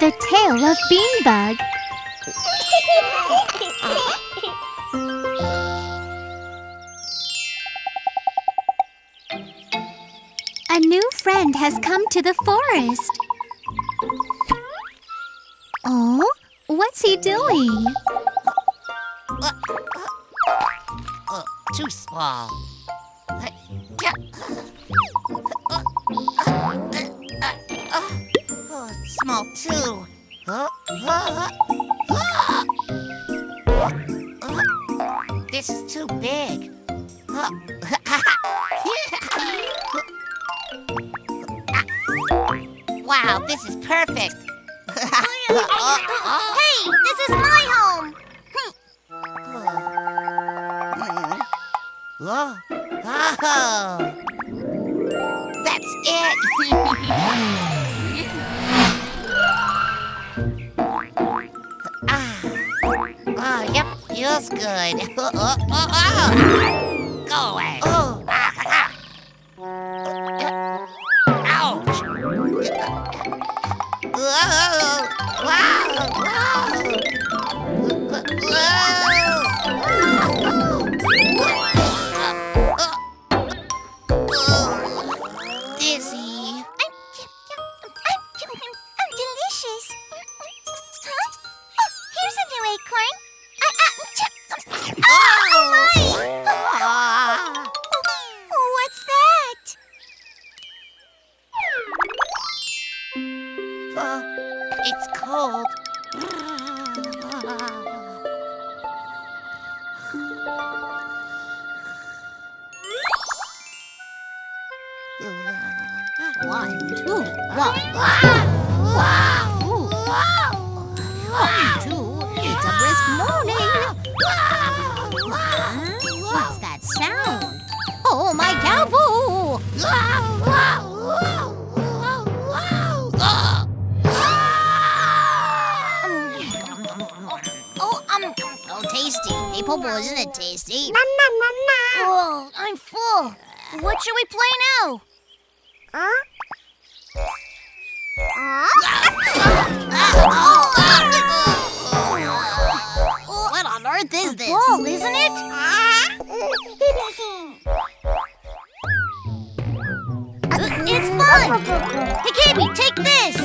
The Tale of Beanbug A new friend has come to the forest. Oh, what's he doing? Uh, too small. Small too. This is too big. Wow, this is perfect. Hey, this is my home. Oh. That's it. feels good. Oh, oh, oh, oh. Go away. Oh. Ouch. Whoa. Whoa. Dizzy. I'm, I'm delicious. Huh? Oh, here's a new acorn. Uh, it's cold. One, two, one, two. It's a brisk morning. Tasty. Isn't it tasty? oh, I'm full. What should we play now? Huh? What on earth is this? Ball, isn't it? Uh, it's fun! Hey, Gaby, take this!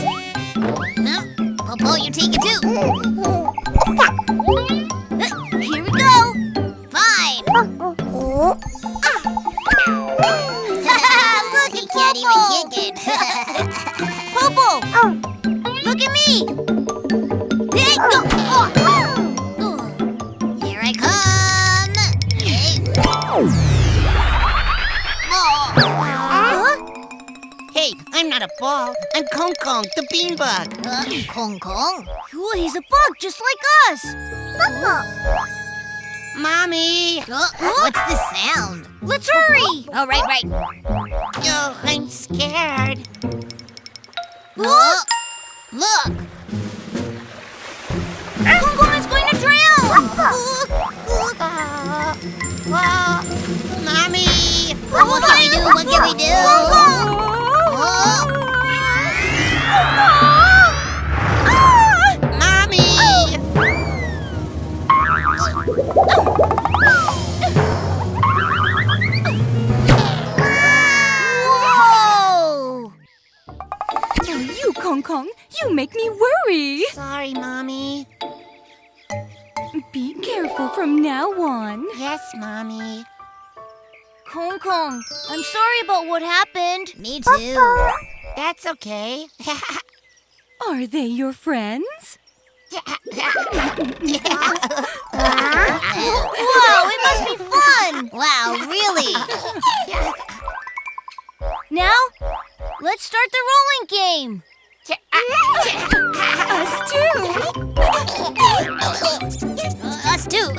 Popo, you take it too. Look He at can't Popo! even kick it. Popo! Look at me! Oh, oh. Here I come. Hey. Oh. Huh? Hey, I'm not a ball. I'm Kong Kong, the beanbug. Uh, Kong Kong. Oh, he's a bug just like us! Mommy! Uh, what's the sound? Let's hurry! Oh, right, right. Oh, I'm scared. Look. Kong is going to drown! Mommy! What can we do? What can we do? You, Kong Kong, you make me worry. Sorry, Mommy. Be careful from now on. Yes, Mommy. Kong Kong, I'm sorry about what happened. Me too. That's okay. Are they your friends? Wow, it must be fun! Wow, really? Now, let's start the rolling game. Us too. Us too.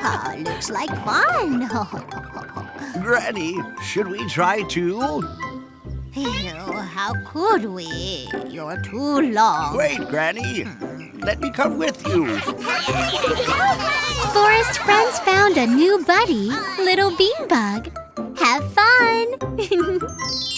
Oh, looks like fun. Granny, should we try too? Ew, how could we? You're too long. Wait, Granny. Hmm. Let me come with you. Forest friends found a new buddy, Little bean bug. Have fun!